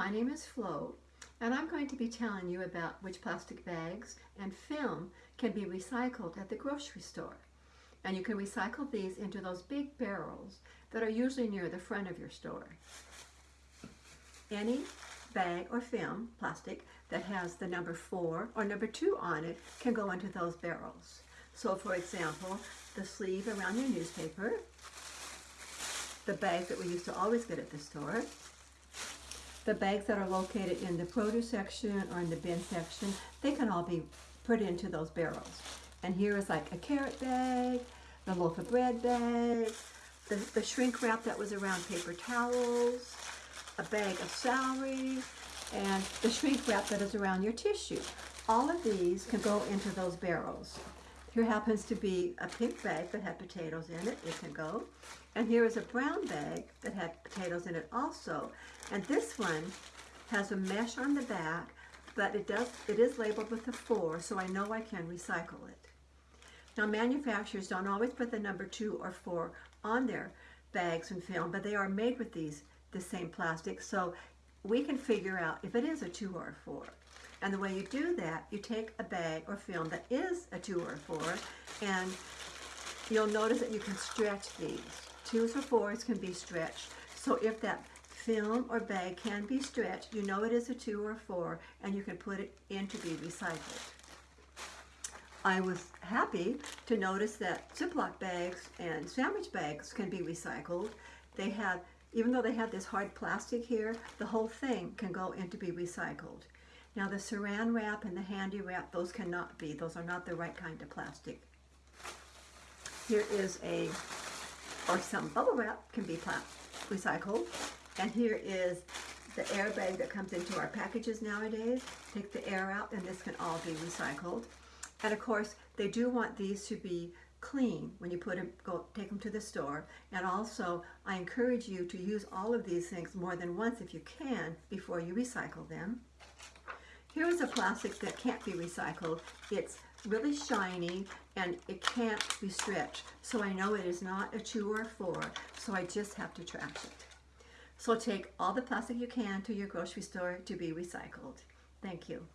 My name is Flo, and I'm going to be telling you about which plastic bags and film can be recycled at the grocery store. And you can recycle these into those big barrels that are usually near the front of your store. Any bag or film, plastic, that has the number four or number two on it can go into those barrels. So for example, the sleeve around your newspaper, the bag that we used to always get at the store, the bags that are located in the produce section or in the bin section, they can all be put into those barrels. And here is like a carrot bag, the loaf of bread bag, the, the shrink wrap that was around paper towels, a bag of celery, and the shrink wrap that is around your tissue. All of these can go into those barrels. Here happens to be a pink bag that had potatoes in it. It can go. And here is a brown bag that had potatoes in it also. And this one has a mesh on the back, but it does it is labeled with a four, so I know I can recycle it. Now manufacturers don't always put the number two or four on their bags and film, but they are made with these the same plastic, so we can figure out if it is a two or a four. And the way you do that, you take a bag or film that is a two or a four, and you'll notice that you can stretch these. Twos or fours can be stretched. So if that film or bag can be stretched, you know it is a two or a four, and you can put it in to be recycled. I was happy to notice that Ziploc bags and sandwich bags can be recycled. They have, even though they have this hard plastic here, the whole thing can go in to be recycled. Now the saran wrap and the Handi-Wrap, those cannot be. Those are not the right kind of plastic. Here is a, or some bubble wrap can be recycled. And here is the airbag that comes into our packages nowadays. Take the air out and this can all be recycled. And of course, they do want these to be clean when you put them, go take them to the store. And also, I encourage you to use all of these things more than once if you can before you recycle them. Here is a plastic that can't be recycled. It's really shiny and it can't be stretched. So I know it is not a two or a four, so I just have to trash it. So take all the plastic you can to your grocery store to be recycled. Thank you.